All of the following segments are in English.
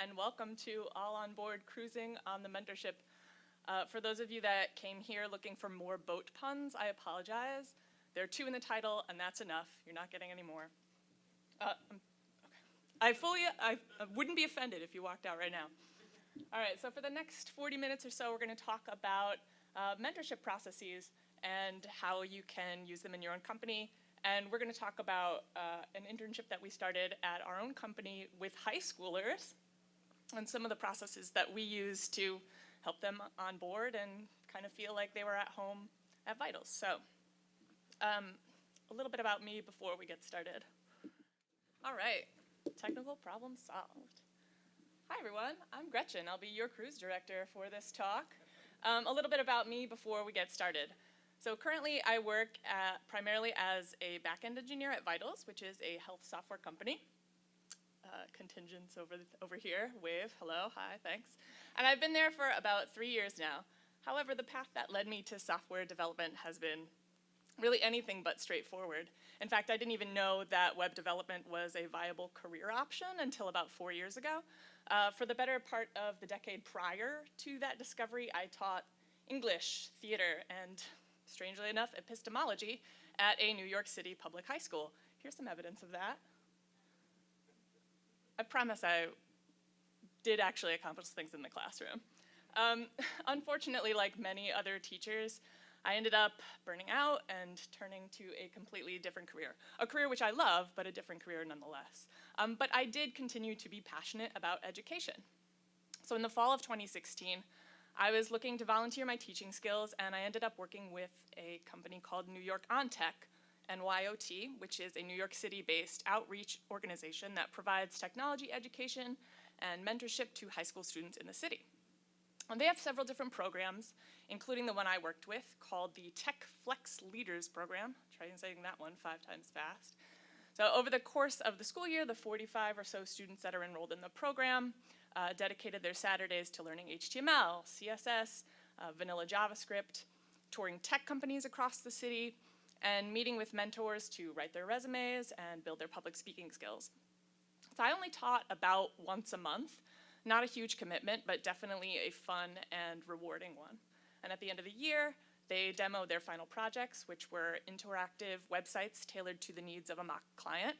and welcome to All on Board Cruising on the Mentorship. Uh, for those of you that came here looking for more boat puns, I apologize. There are two in the title, and that's enough. You're not getting any more. Uh, okay. I fully, I, I wouldn't be offended if you walked out right now. All right, so for the next 40 minutes or so, we're going to talk about uh, mentorship processes and how you can use them in your own company. And we're going to talk about uh, an internship that we started at our own company with high schoolers and some of the processes that we use to help them on board and kind of feel like they were at home at Vitals. So um, a little bit about me before we get started. All right, technical problem solved. Hi everyone, I'm Gretchen. I'll be your cruise director for this talk. Um, a little bit about me before we get started. So currently I work at, primarily as a backend engineer at Vitals, which is a health software company. Uh, contingents over, over here, wave, hello, hi, thanks. And I've been there for about three years now. However, the path that led me to software development has been really anything but straightforward. In fact, I didn't even know that web development was a viable career option until about four years ago. Uh, for the better part of the decade prior to that discovery, I taught English, theater, and strangely enough, epistemology at a New York City public high school. Here's some evidence of that. I promise I did actually accomplish things in the classroom. Um, unfortunately, like many other teachers, I ended up burning out and turning to a completely different career. A career which I love, but a different career nonetheless. Um, but I did continue to be passionate about education. So in the fall of 2016, I was looking to volunteer my teaching skills and I ended up working with a company called New York On Tech, NYOT, which is a New York City-based outreach organization that provides technology education and mentorship to high school students in the city. And they have several different programs, including the one I worked with called the Tech Flex Leaders Program. Try saying that one five times fast. So over the course of the school year, the 45 or so students that are enrolled in the program uh, dedicated their Saturdays to learning HTML, CSS, uh, vanilla JavaScript, touring tech companies across the city, and meeting with mentors to write their resumes and build their public speaking skills. So I only taught about once a month, not a huge commitment, but definitely a fun and rewarding one. And at the end of the year, they demoed their final projects, which were interactive websites tailored to the needs of a mock client.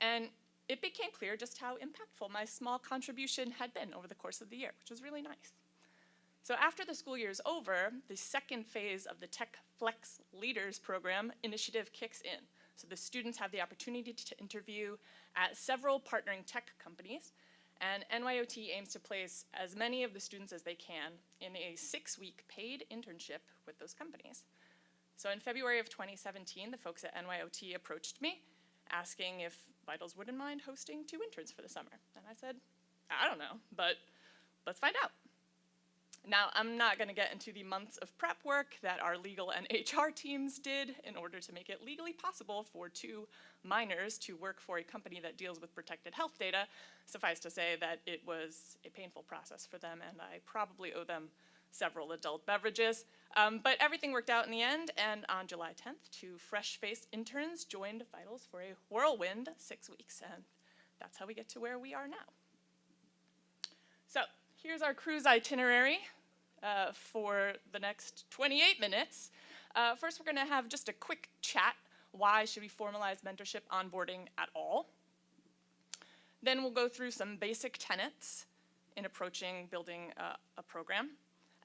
And it became clear just how impactful my small contribution had been over the course of the year, which was really nice. So after the school year is over, the second phase of the Tech Flex Leaders Program initiative kicks in. So the students have the opportunity to interview at several partnering tech companies, and NYOT aims to place as many of the students as they can in a six-week paid internship with those companies. So in February of 2017, the folks at NYOT approached me asking if Vitals wouldn't mind hosting two interns for the summer. And I said, I don't know, but let's find out. Now, I'm not gonna get into the months of prep work that our legal and HR teams did in order to make it legally possible for two minors to work for a company that deals with protected health data. Suffice to say that it was a painful process for them and I probably owe them several adult beverages. Um, but everything worked out in the end, and on July 10th, two fresh-faced interns joined Vitals for a whirlwind six weeks, and that's how we get to where we are now. So here's our cruise itinerary uh, for the next 28 minutes. Uh, first, we're gonna have just a quick chat. Why should we formalize mentorship onboarding at all? Then we'll go through some basic tenets in approaching building uh, a program.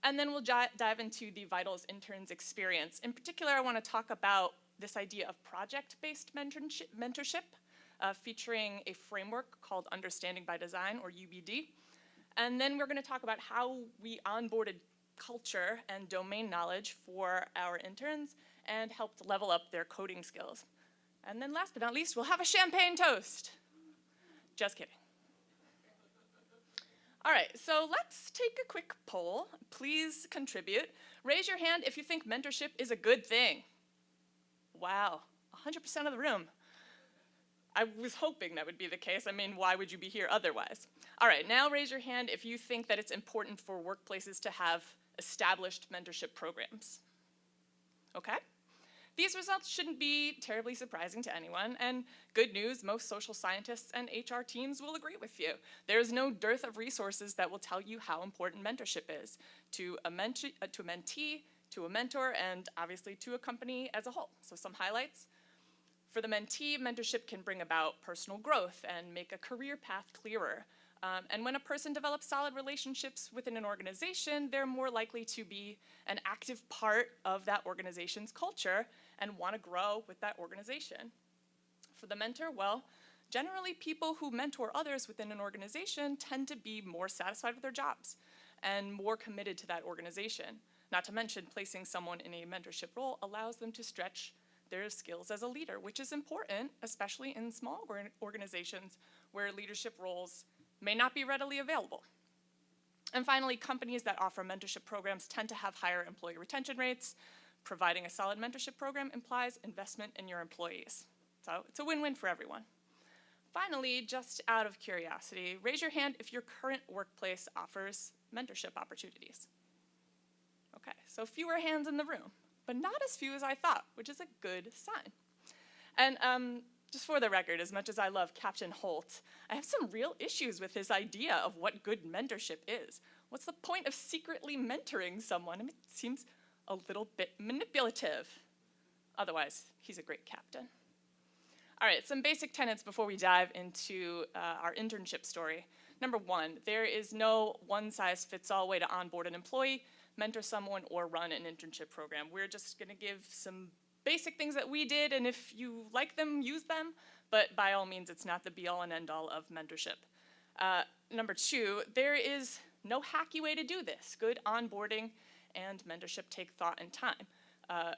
And then we'll dive into the Vitals interns experience. In particular, I want to talk about this idea of project-based mentorship, uh, featuring a framework called Understanding by Design, or UBD. And then we're going to talk about how we onboarded culture and domain knowledge for our interns and helped level up their coding skills. And then last but not least, we'll have a champagne toast. Just kidding. All right, so let's take a quick poll. Please contribute. Raise your hand if you think mentorship is a good thing. Wow, 100% of the room. I was hoping that would be the case. I mean, why would you be here otherwise? All right, now raise your hand if you think that it's important for workplaces to have established mentorship programs. Okay? These results shouldn't be terribly surprising to anyone, and good news, most social scientists and HR teams will agree with you. There is no dearth of resources that will tell you how important mentorship is to a, mentee, to a mentee, to a mentor, and obviously to a company as a whole. So some highlights. For the mentee, mentorship can bring about personal growth and make a career path clearer. Um, and when a person develops solid relationships within an organization, they're more likely to be an active part of that organization's culture and want to grow with that organization. For the mentor, well, generally people who mentor others within an organization tend to be more satisfied with their jobs and more committed to that organization. Not to mention, placing someone in a mentorship role allows them to stretch their skills as a leader, which is important, especially in small organizations where leadership roles may not be readily available. And finally, companies that offer mentorship programs tend to have higher employee retention rates. Providing a solid mentorship program implies investment in your employees. So it's a win-win for everyone. Finally, just out of curiosity, raise your hand if your current workplace offers mentorship opportunities. Okay, so fewer hands in the room, but not as few as I thought, which is a good sign. And um, just for the record, as much as I love Captain Holt, I have some real issues with his idea of what good mentorship is. What's the point of secretly mentoring someone? I mean, it seems a little bit manipulative. Otherwise, he's a great captain. All right, some basic tenets before we dive into uh, our internship story. Number one, there is no one-size-fits-all way to onboard an employee, mentor someone, or run an internship program. We're just gonna give some basic things that we did, and if you like them, use them, but by all means, it's not the be-all and end-all of mentorship. Uh, number two, there is no hacky way to do this. Good onboarding and mentorship take thought and time. Uh,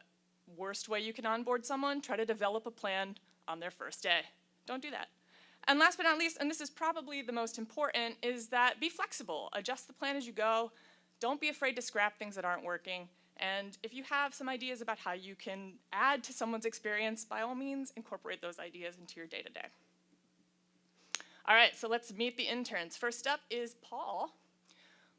worst way you can onboard someone, try to develop a plan on their first day. Don't do that. And last but not least, and this is probably the most important, is that be flexible. Adjust the plan as you go. Don't be afraid to scrap things that aren't working. And if you have some ideas about how you can add to someone's experience, by all means, incorporate those ideas into your day-to-day. -day. All right, so let's meet the interns. First up is Paul.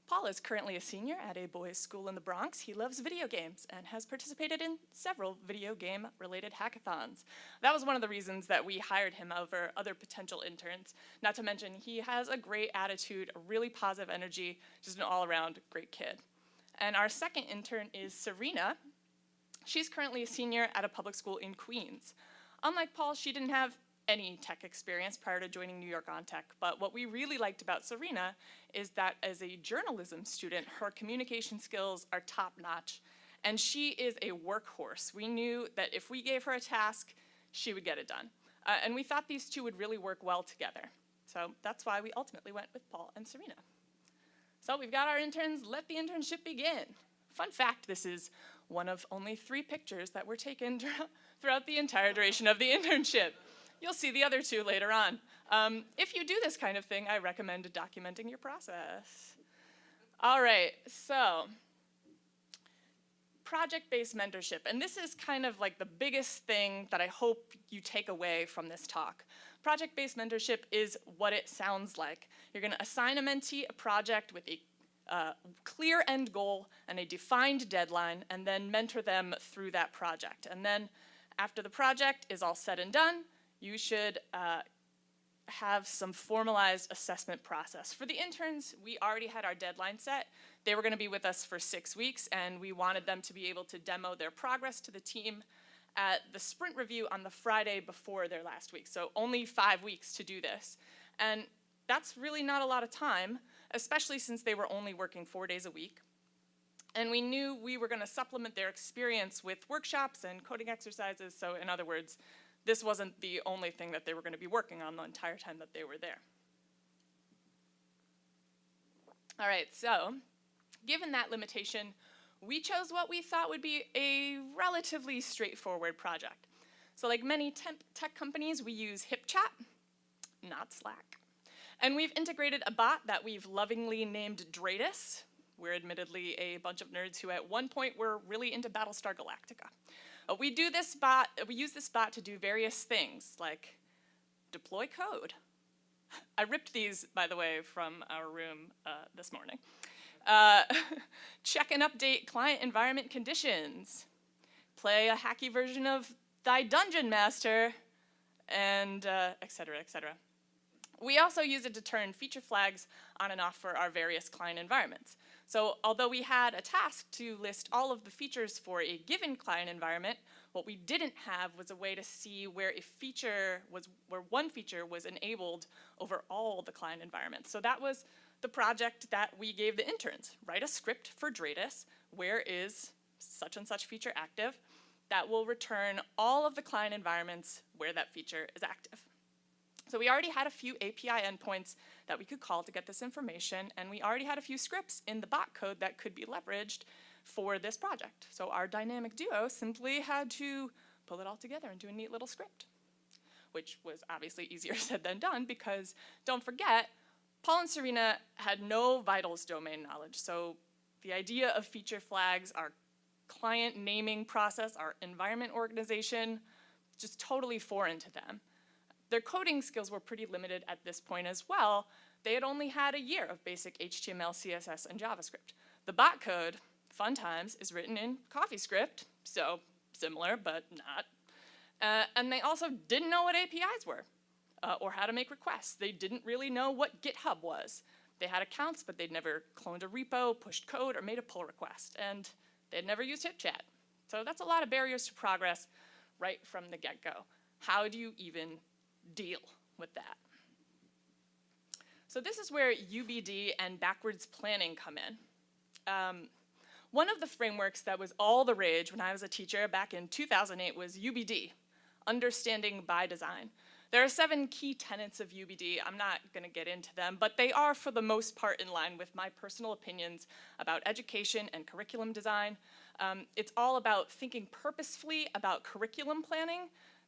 Paul is currently a senior at a boys' school in the Bronx. He loves video games and has participated in several video game related hackathons. That was one of the reasons that we hired him over other potential interns. Not to mention, he has a great attitude, a really positive energy, just an all around great kid. And our second intern is Serena. She's currently a senior at a public school in Queens. Unlike Paul, she didn't have any tech experience prior to joining New York on Tech, but what we really liked about Serena is that as a journalism student, her communication skills are top notch, and she is a workhorse. We knew that if we gave her a task, she would get it done. Uh, and we thought these two would really work well together. So that's why we ultimately went with Paul and Serena. So we've got our interns, let the internship begin. Fun fact, this is one of only three pictures that were taken throughout the entire duration of the internship. You'll see the other two later on. Um, if you do this kind of thing, I recommend documenting your process. All right, so project-based mentorship, and this is kind of like the biggest thing that I hope you take away from this talk. Project-based mentorship is what it sounds like. You're gonna assign a mentee a project with a uh, clear end goal and a defined deadline, and then mentor them through that project. And then after the project is all said and done, you should uh, have some formalized assessment process. For the interns, we already had our deadline set. They were gonna be with us for six weeks, and we wanted them to be able to demo their progress to the team at the sprint review on the Friday before their last week. So only five weeks to do this. And that's really not a lot of time, especially since they were only working four days a week. And we knew we were gonna supplement their experience with workshops and coding exercises. So in other words, this wasn't the only thing that they were gonna be working on the entire time that they were there. All right, so given that limitation, we chose what we thought would be a relatively straightforward project. So like many tech companies, we use HipChat, not Slack. And we've integrated a bot that we've lovingly named Dradis. We're admittedly a bunch of nerds who at one point were really into Battlestar Galactica. Uh, we do this bot, we use this bot to do various things like deploy code. I ripped these, by the way, from our room uh, this morning. Uh, check and update client environment conditions, play a hacky version of Thy Dungeon Master, and uh, et cetera, et cetera. We also use it to turn feature flags on and off for our various client environments. So although we had a task to list all of the features for a given client environment, what we didn't have was a way to see where a feature was, where one feature was enabled over all the client environments. So that was the project that we gave the interns. Write a script for Dradis, where is such and such feature active, that will return all of the client environments where that feature is active. So we already had a few API endpoints that we could call to get this information, and we already had a few scripts in the bot code that could be leveraged for this project. So our dynamic duo simply had to pull it all together into a neat little script, which was obviously easier said than done because don't forget, Paul and Serena had no vitals domain knowledge. So the idea of feature flags, our client naming process, our environment organization, just totally foreign to them. Their coding skills were pretty limited at this point as well. They had only had a year of basic HTML, CSS, and JavaScript. The bot code, fun times, is written in CoffeeScript, so similar, but not. Uh, and they also didn't know what APIs were uh, or how to make requests. They didn't really know what GitHub was. They had accounts, but they'd never cloned a repo, pushed code, or made a pull request. And they'd never used HipChat. So that's a lot of barriers to progress right from the get-go. How do you even deal with that? So this is where UBD and backwards planning come in. Um, one of the frameworks that was all the rage when I was a teacher back in 2008 was UBD, Understanding by Design. There are seven key tenets of UBD. I'm not going to get into them, but they are for the most part in line with my personal opinions about education and curriculum design. Um, it's all about thinking purposefully about curriculum planning.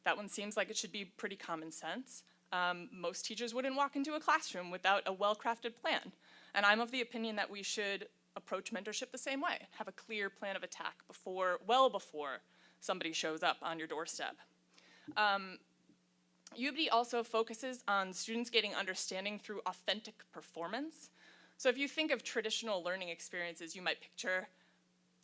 That one seems like it should be pretty common sense. Um, most teachers wouldn't walk into a classroom without a well-crafted plan. And I'm of the opinion that we should approach mentorship the same way. Have a clear plan of attack before, well before somebody shows up on your doorstep. Um, UBD also focuses on students getting understanding through authentic performance. So if you think of traditional learning experiences, you might picture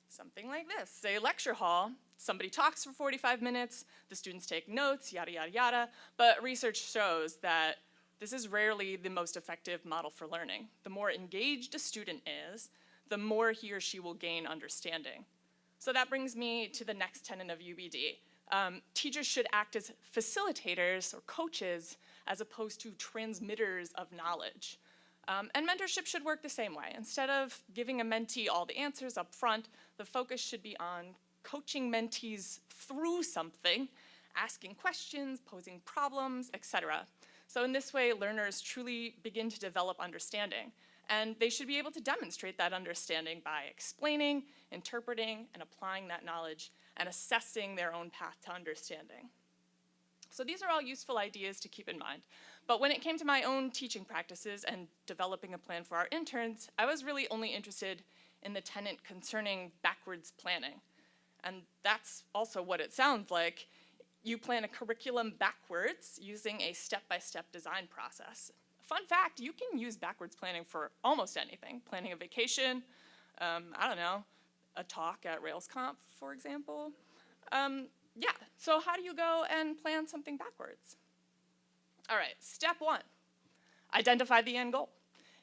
something like this. Say lecture hall, somebody talks for 45 minutes, the students take notes, yada, yada, yada, but research shows that this is rarely the most effective model for learning. The more engaged a student is, the more he or she will gain understanding. So that brings me to the next tenet of UBD, um, teachers should act as facilitators or coaches as opposed to transmitters of knowledge. Um, and mentorship should work the same way. Instead of giving a mentee all the answers up front, the focus should be on coaching mentees through something, asking questions, posing problems, etc. So in this way, learners truly begin to develop understanding. And they should be able to demonstrate that understanding by explaining, interpreting, and applying that knowledge and assessing their own path to understanding. So these are all useful ideas to keep in mind. But when it came to my own teaching practices and developing a plan for our interns, I was really only interested in the tenant concerning backwards planning. And that's also what it sounds like. You plan a curriculum backwards using a step-by-step -step design process. Fun fact, you can use backwards planning for almost anything. Planning a vacation, um, I don't know, a talk at RailsConf, for example. Um, yeah, so how do you go and plan something backwards? All right, step one, identify the end goal.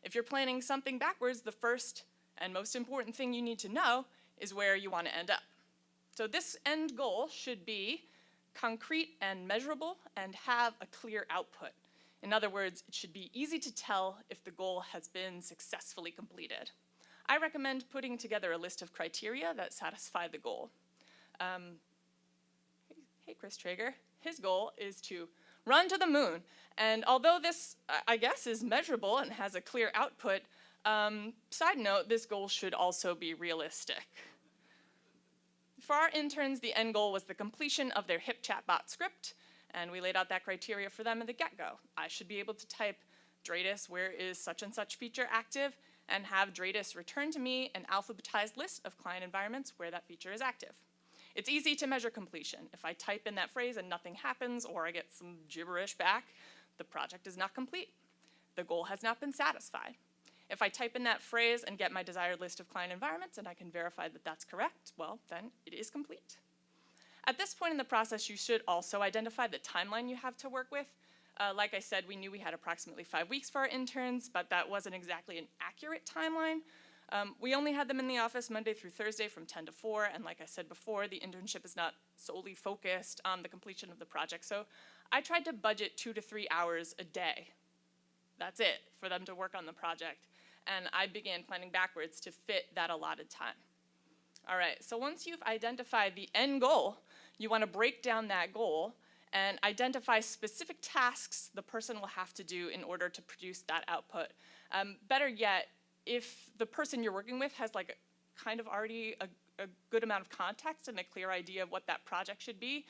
If you're planning something backwards, the first and most important thing you need to know is where you want to end up. So this end goal should be concrete and measurable and have a clear output. In other words, it should be easy to tell if the goal has been successfully completed. I recommend putting together a list of criteria that satisfy the goal. Um, hey, Chris Traeger, his goal is to run to the moon. And although this, I guess, is measurable and has a clear output, um, side note, this goal should also be realistic. For our interns, the end goal was the completion of their HipChatBot script, and we laid out that criteria for them at the get-go. I should be able to type Dradis, where is such and such feature active, and have Dradis return to me an alphabetized list of client environments where that feature is active. It's easy to measure completion. If I type in that phrase and nothing happens or I get some gibberish back, the project is not complete. The goal has not been satisfied. If I type in that phrase and get my desired list of client environments and I can verify that that's correct, well, then it is complete. At this point in the process, you should also identify the timeline you have to work with. Uh, like I said, we knew we had approximately five weeks for our interns, but that wasn't exactly an accurate timeline. Um, we only had them in the office Monday through Thursday from 10 to 4, and like I said before, the internship is not solely focused on the completion of the project. So I tried to budget two to three hours a day. That's it for them to work on the project. And I began planning backwards to fit that allotted time. All right, so once you've identified the end goal, you want to break down that goal and identify specific tasks the person will have to do in order to produce that output. Um, better yet, if the person you're working with has like kind of already a, a good amount of context and a clear idea of what that project should be,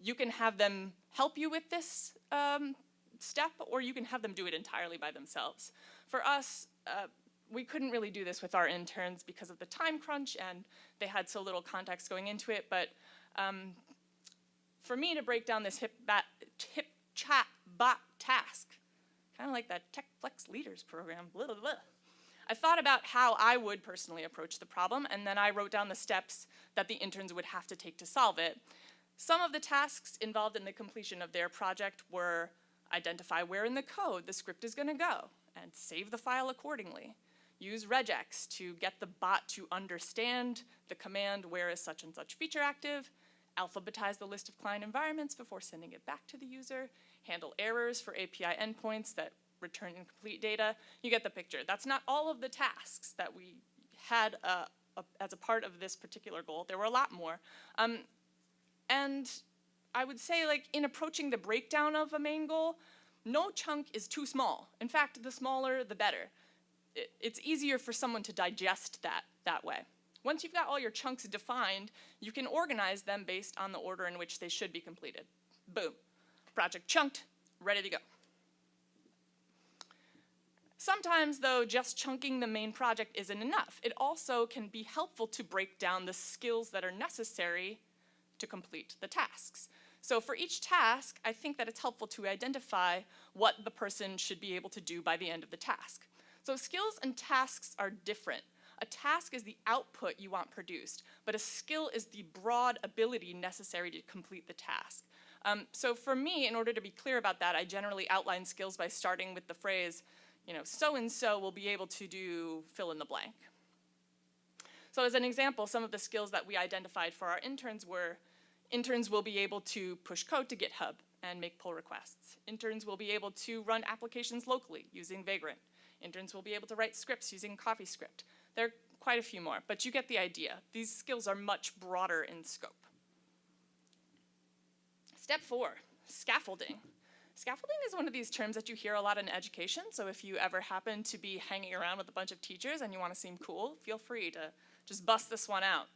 you can have them help you with this um, step or you can have them do it entirely by themselves. For us, uh, we couldn't really do this with our interns because of the time crunch and they had so little context going into it, but um, for me to break down this hip, bat, hip chat bot task, kind of like that Tech Flex Leaders program, blah, blah, blah. I thought about how I would personally approach the problem, and then I wrote down the steps that the interns would have to take to solve it. Some of the tasks involved in the completion of their project were identify where in the code the script is going to go and save the file accordingly. Use regex to get the bot to understand the command where is such and such feature active, alphabetize the list of client environments before sending it back to the user, handle errors for API endpoints that return incomplete data. You get the picture. That's not all of the tasks that we had uh, a, as a part of this particular goal. There were a lot more. Um, and I would say like in approaching the breakdown of a main goal, no chunk is too small. In fact, the smaller, the better. It, it's easier for someone to digest that that way. Once you've got all your chunks defined, you can organize them based on the order in which they should be completed. Boom. Project chunked, ready to go. Sometimes, though, just chunking the main project isn't enough. It also can be helpful to break down the skills that are necessary to complete the tasks. So for each task, I think that it's helpful to identify what the person should be able to do by the end of the task. So skills and tasks are different. A task is the output you want produced, but a skill is the broad ability necessary to complete the task. Um, so for me, in order to be clear about that, I generally outline skills by starting with the phrase, you know, so-and-so will be able to do fill in the blank. So as an example, some of the skills that we identified for our interns were interns will be able to push code to GitHub and make pull requests. Interns will be able to run applications locally using Vagrant. Interns will be able to write scripts using CoffeeScript. There are quite a few more, but you get the idea. These skills are much broader in scope. Step four, scaffolding. Scaffolding is one of these terms that you hear a lot in education, so if you ever happen to be hanging around with a bunch of teachers and you want to seem cool, feel free to just bust this one out.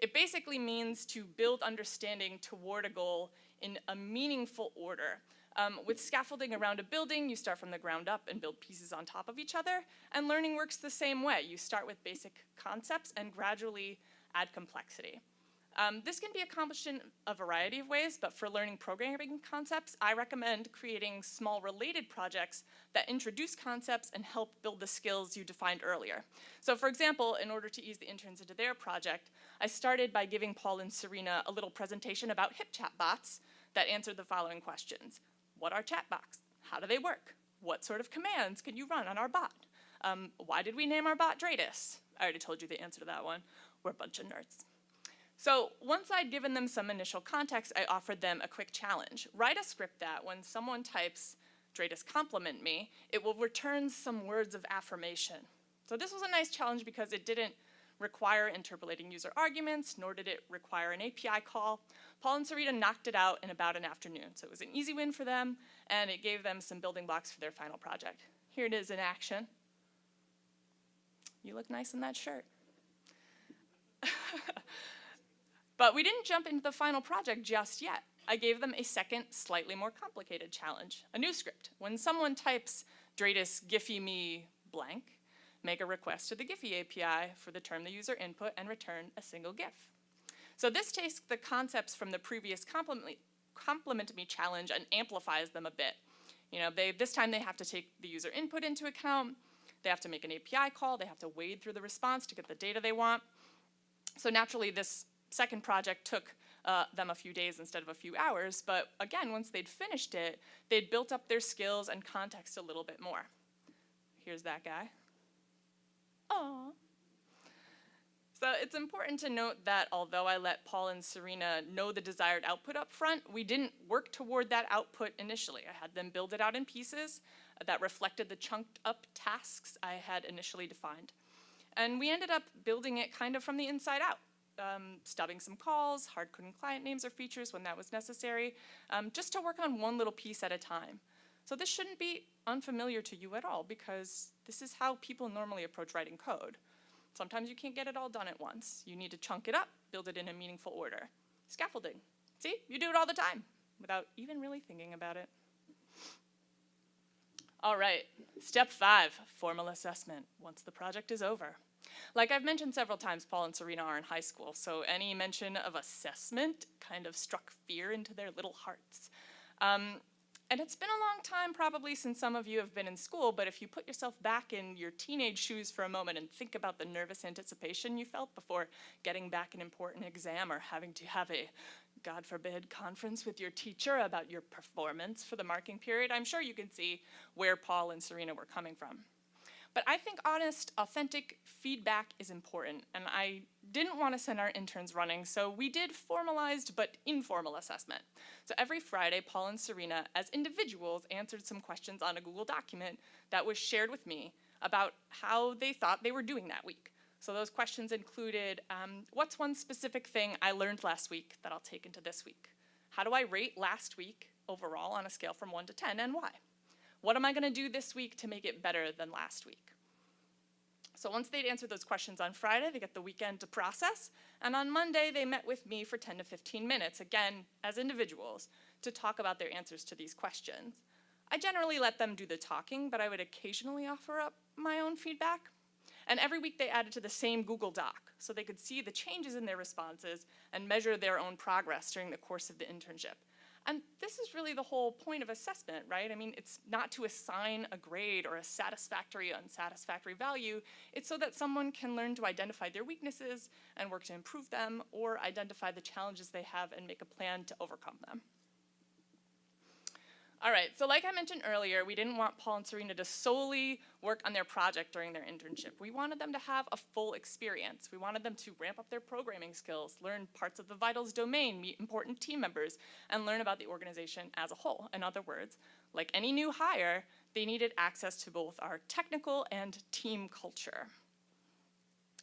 It basically means to build understanding toward a goal in a meaningful order. Um, with scaffolding around a building, you start from the ground up and build pieces on top of each other, and learning works the same way. You start with basic concepts and gradually add complexity. Um, this can be accomplished in a variety of ways, but for learning programming concepts, I recommend creating small related projects that introduce concepts and help build the skills you defined earlier. So for example, in order to ease the interns into their project, I started by giving Paul and Serena a little presentation about HipChat bots that answered the following questions. What are chatbots? How do they work? What sort of commands can you run on our bot? Um, why did we name our bot Dradis? I already told you the answer to that one. We're a bunch of nerds. So once I'd given them some initial context, I offered them a quick challenge. Write a script that when someone types, Dradis compliment me, it will return some words of affirmation. So this was a nice challenge because it didn't require interpolating user arguments, nor did it require an API call. Paul and Serena knocked it out in about an afternoon. So it was an easy win for them, and it gave them some building blocks for their final project. Here it is in action. You look nice in that shirt. but we didn't jump into the final project just yet. I gave them a second, slightly more complicated challenge, a new script. When someone types Dradis Giphy me blank, make a request to the Giphy API for the term the user input and return a single GIF. So this takes the concepts from the previous compliment, compliment me challenge and amplifies them a bit. You know, they, this time they have to take the user input into account, they have to make an API call, they have to wade through the response to get the data they want. So naturally this second project took uh, them a few days instead of a few hours, but again, once they'd finished it, they'd built up their skills and context a little bit more. Here's that guy. So it's important to note that although I let Paul and Serena know the desired output up front, we didn't work toward that output initially. I had them build it out in pieces that reflected the chunked up tasks I had initially defined. And we ended up building it kind of from the inside out. Um, stubbing some calls, hard-coding client names or features when that was necessary, um, just to work on one little piece at a time. So this shouldn't be unfamiliar to you at all because this is how people normally approach writing code. Sometimes you can't get it all done at once. You need to chunk it up, build it in a meaningful order. Scaffolding. See, you do it all the time without even really thinking about it. All right, step five, formal assessment, once the project is over. Like I've mentioned several times, Paul and Serena are in high school, so any mention of assessment kind of struck fear into their little hearts. Um, and it's been a long time probably since some of you have been in school, but if you put yourself back in your teenage shoes for a moment and think about the nervous anticipation you felt before getting back an important exam or having to have a, God forbid, conference with your teacher about your performance for the marking period, I'm sure you can see where Paul and Serena were coming from. But I think honest, authentic feedback is important, and I didn't want to send our interns running, so we did formalized but informal assessment. So every Friday, Paul and Serena, as individuals, answered some questions on a Google document that was shared with me about how they thought they were doing that week. So those questions included, um, what's one specific thing I learned last week that I'll take into this week? How do I rate last week overall on a scale from 1 to 10, and why? What am I going to do this week to make it better than last week? So once they'd answered those questions on Friday, they get the weekend to process, and on Monday they met with me for 10 to 15 minutes, again, as individuals, to talk about their answers to these questions. I generally let them do the talking, but I would occasionally offer up my own feedback. And every week they added to the same Google Doc, so they could see the changes in their responses and measure their own progress during the course of the internship. And this is really the whole point of assessment, right? I mean, it's not to assign a grade or a satisfactory, unsatisfactory value. It's so that someone can learn to identify their weaknesses and work to improve them, or identify the challenges they have and make a plan to overcome them. All right, so like I mentioned earlier, we didn't want Paul and Serena to solely work on their project during their internship. We wanted them to have a full experience. We wanted them to ramp up their programming skills, learn parts of the Vitals domain, meet important team members, and learn about the organization as a whole. In other words, like any new hire, they needed access to both our technical and team culture.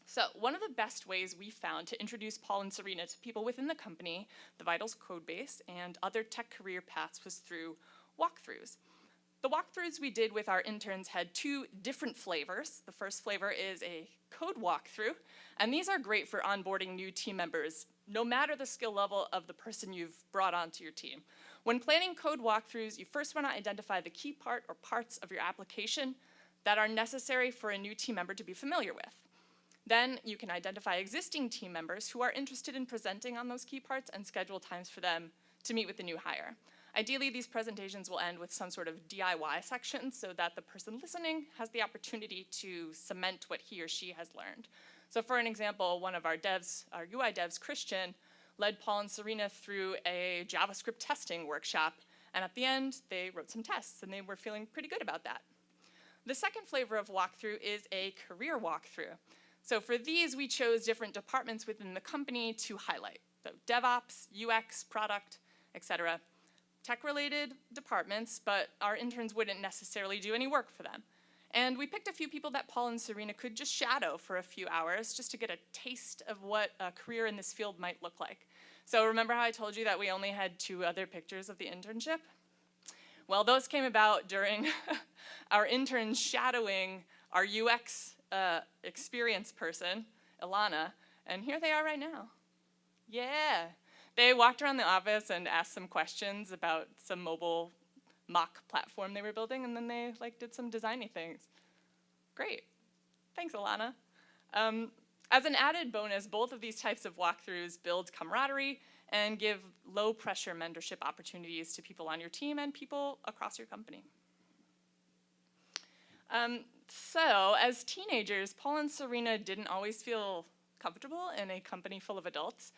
So one of the best ways we found to introduce Paul and Serena to people within the company, the Vitals codebase, and other tech career paths was through walkthroughs. The walkthroughs we did with our interns had two different flavors. The first flavor is a code walkthrough, and these are great for onboarding new team members, no matter the skill level of the person you've brought onto your team. When planning code walkthroughs, you first want to identify the key part or parts of your application that are necessary for a new team member to be familiar with. Then you can identify existing team members who are interested in presenting on those key parts and schedule times for them to meet with the new hire. Ideally, these presentations will end with some sort of DIY section so that the person listening has the opportunity to cement what he or she has learned. So for an example, one of our devs, our UI devs, Christian, led Paul and Serena through a JavaScript testing workshop, and at the end, they wrote some tests, and they were feeling pretty good about that. The second flavor of walkthrough is a career walkthrough. So for these, we chose different departments within the company to highlight. So DevOps, UX, product, etc tech-related departments, but our interns wouldn't necessarily do any work for them. And we picked a few people that Paul and Serena could just shadow for a few hours just to get a taste of what a career in this field might look like. So remember how I told you that we only had two other pictures of the internship? Well, those came about during our interns shadowing our UX uh, experience person, Ilana, and here they are right now. Yeah, they walked around the office and asked some questions about some mobile mock platform they were building, and then they like did some designy things. Great. Thanks, Alana. Um, as an added bonus, both of these types of walkthroughs build camaraderie and give low pressure mentorship opportunities to people on your team and people across your company. Um, so, as teenagers, Paul and Serena didn't always feel comfortable in a company full of adults.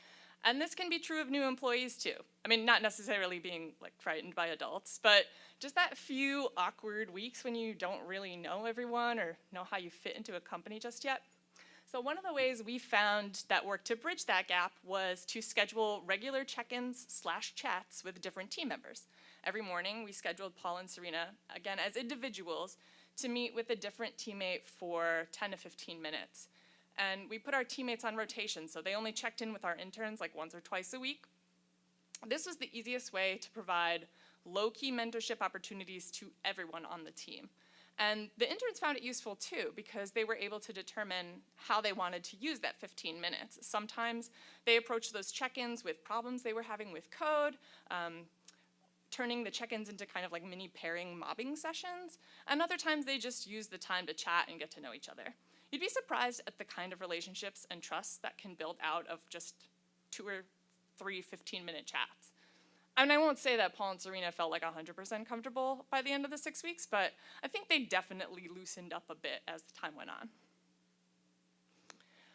And this can be true of new employees too. I mean, not necessarily being like frightened by adults, but just that few awkward weeks when you don't really know everyone or know how you fit into a company just yet. So one of the ways we found that worked to bridge that gap was to schedule regular check-ins slash chats with different team members. Every morning we scheduled Paul and Serena, again as individuals, to meet with a different teammate for 10 to 15 minutes. And we put our teammates on rotation, so they only checked in with our interns like once or twice a week. This was the easiest way to provide low-key mentorship opportunities to everyone on the team. And the interns found it useful too because they were able to determine how they wanted to use that 15 minutes. Sometimes they approached those check-ins with problems they were having with code, um, turning the check-ins into kind of like mini pairing mobbing sessions, and other times they just used the time to chat and get to know each other. You'd be surprised at the kind of relationships and trust that can build out of just two or three 15-minute chats. And I won't say that Paul and Serena felt like 100% comfortable by the end of the six weeks, but I think they definitely loosened up a bit as the time went on.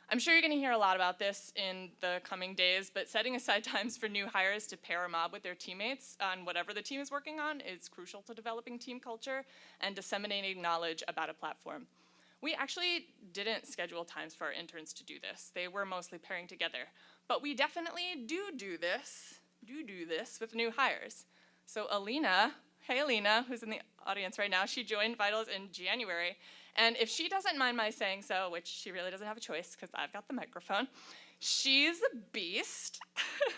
I'm sure you're gonna hear a lot about this in the coming days, but setting aside times for new hires to pair a mob with their teammates on whatever the team is working on is crucial to developing team culture and disseminating knowledge about a platform. We actually didn't schedule times for our interns to do this. They were mostly pairing together. But we definitely do do this do do this with new hires. So Alina, hey Alina, who's in the audience right now, she joined Vitals in January. And if she doesn't mind my saying so, which she really doesn't have a choice because I've got the microphone, she's a beast,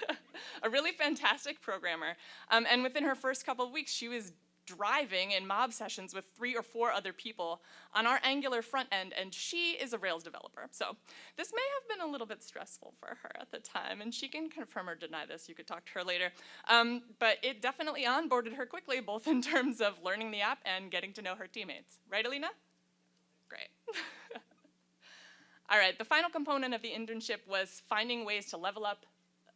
a really fantastic programmer. Um, and within her first couple of weeks, she was driving in mob sessions with three or four other people on our Angular front end, and she is a Rails developer. So this may have been a little bit stressful for her at the time, and she can confirm or deny this. You could talk to her later. Um, but it definitely onboarded her quickly, both in terms of learning the app and getting to know her teammates. Right, Alina? Great. All right, the final component of the internship was finding ways to level up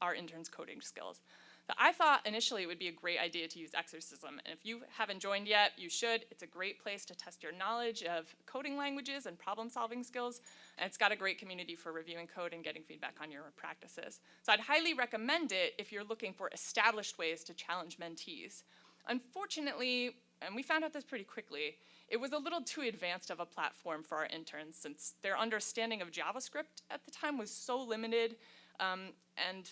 our interns' coding skills. But I thought initially it would be a great idea to use Exercism, and if you haven't joined yet, you should. It's a great place to test your knowledge of coding languages and problem-solving skills, and it's got a great community for reviewing code and getting feedback on your practices. So I'd highly recommend it if you're looking for established ways to challenge mentees. Unfortunately, and we found out this pretty quickly, it was a little too advanced of a platform for our interns since their understanding of JavaScript at the time was so limited um, and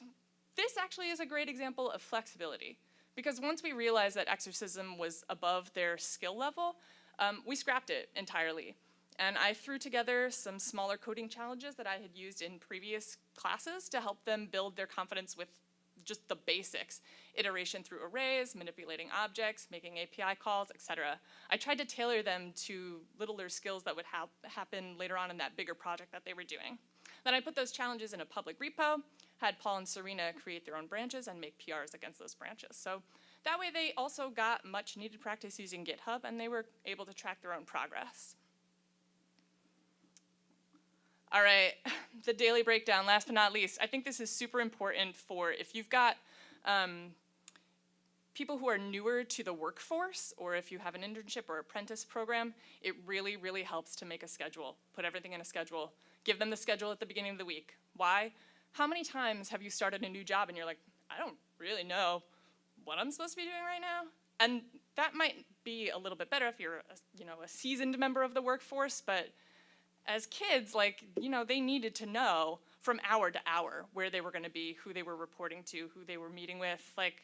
this actually is a great example of flexibility because once we realized that Exercism was above their skill level, um, we scrapped it entirely. And I threw together some smaller coding challenges that I had used in previous classes to help them build their confidence with just the basics, iteration through arrays, manipulating objects, making API calls, etc. I tried to tailor them to littler skills that would ha happen later on in that bigger project that they were doing. Then I put those challenges in a public repo, had Paul and Serena create their own branches and make PRs against those branches. So that way they also got much needed practice using GitHub and they were able to track their own progress. All right, the daily breakdown, last but not least. I think this is super important for if you've got um, people who are newer to the workforce or if you have an internship or apprentice program, it really, really helps to make a schedule, put everything in a schedule. Give them the schedule at the beginning of the week. Why? How many times have you started a new job and you're like, I don't really know what I'm supposed to be doing right now? And that might be a little bit better if you're, a, you know, a seasoned member of the workforce, but as kids, like, you know, they needed to know from hour to hour where they were gonna be, who they were reporting to, who they were meeting with. Like,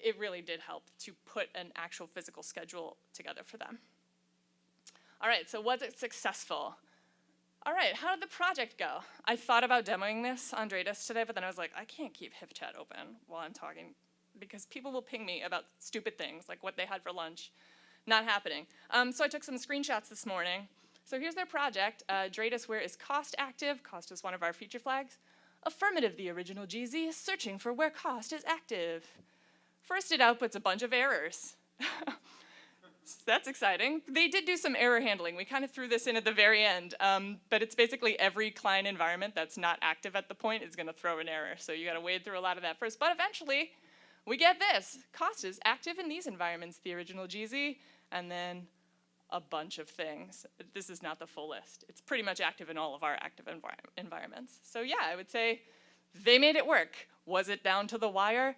it really did help to put an actual physical schedule together for them. All right, so was it successful? All right, how did the project go? I thought about demoing this on Dradis today, but then I was like, I can't keep HipChat open while I'm talking because people will ping me about stupid things like what they had for lunch. Not happening. Um, so I took some screenshots this morning. So here's their project. Uh, Dradis where is cost active. Cost is one of our feature flags. Affirmative, the original GZ, is searching for where cost is active. First it outputs a bunch of errors. that's exciting. They did do some error handling. We kind of threw this in at the very end, um, but it's basically every client environment that's not active at the point is gonna throw an error. So you gotta wade through a lot of that first, but eventually we get this. Cost is active in these environments, the original GZ, and then a bunch of things. This is not the full list. It's pretty much active in all of our active envir environments. So yeah, I would say they made it work. Was it down to the wire?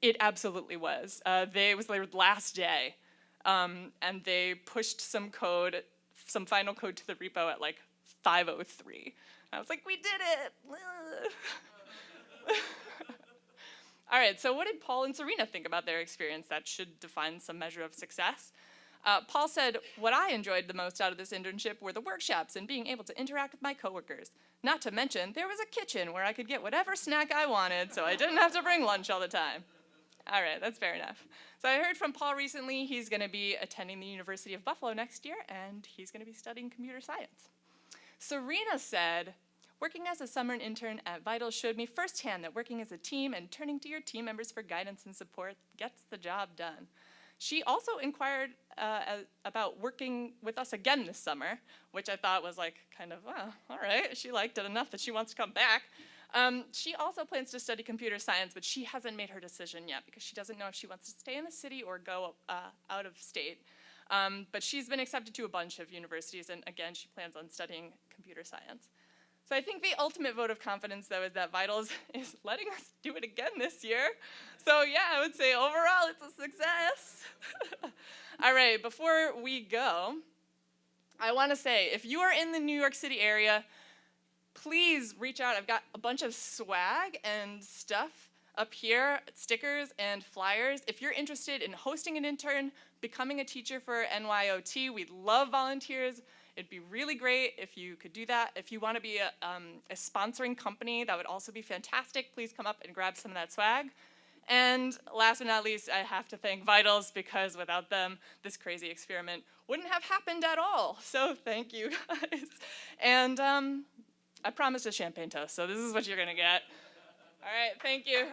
It absolutely was. Uh, they, it was their last day, um, and they pushed some code, some final code to the repo at like 5.03. I was like, we did it! All right, so what did Paul and Serena think about their experience? That should define some measure of success. Uh, Paul said, what I enjoyed the most out of this internship were the workshops and being able to interact with my coworkers. Not to mention, there was a kitchen where I could get whatever snack I wanted, so I didn't have to bring lunch all the time. All right, that's fair enough. So I heard from Paul recently he's going to be attending the University of Buffalo next year, and he's going to be studying computer science. Serena said, Working as a summer intern at Vital showed me firsthand that working as a team and turning to your team members for guidance and support gets the job done. She also inquired uh, about working with us again this summer, which I thought was like kind of, all right, she liked it enough that she wants to come back. Um, she also plans to study computer science, but she hasn't made her decision yet because she doesn't know if she wants to stay in the city or go uh, out of state. Um, but she's been accepted to a bunch of universities, and again, she plans on studying computer science. So I think the ultimate vote of confidence, though, is that Vitals is letting us do it again this year. So yeah, I would say overall it's a success. All right, before we go, I want to say if you are in the New York City area, please reach out. I've got a bunch of swag and stuff up here, stickers and flyers. If you're interested in hosting an intern, becoming a teacher for NYOT, we'd love volunteers. It'd be really great if you could do that. If you want to be a, um, a sponsoring company, that would also be fantastic. Please come up and grab some of that swag. And last but not least, I have to thank Vitals because without them, this crazy experiment wouldn't have happened at all. So thank you guys. And um, I promised a champagne toast, so this is what you're gonna get. All right, thank you.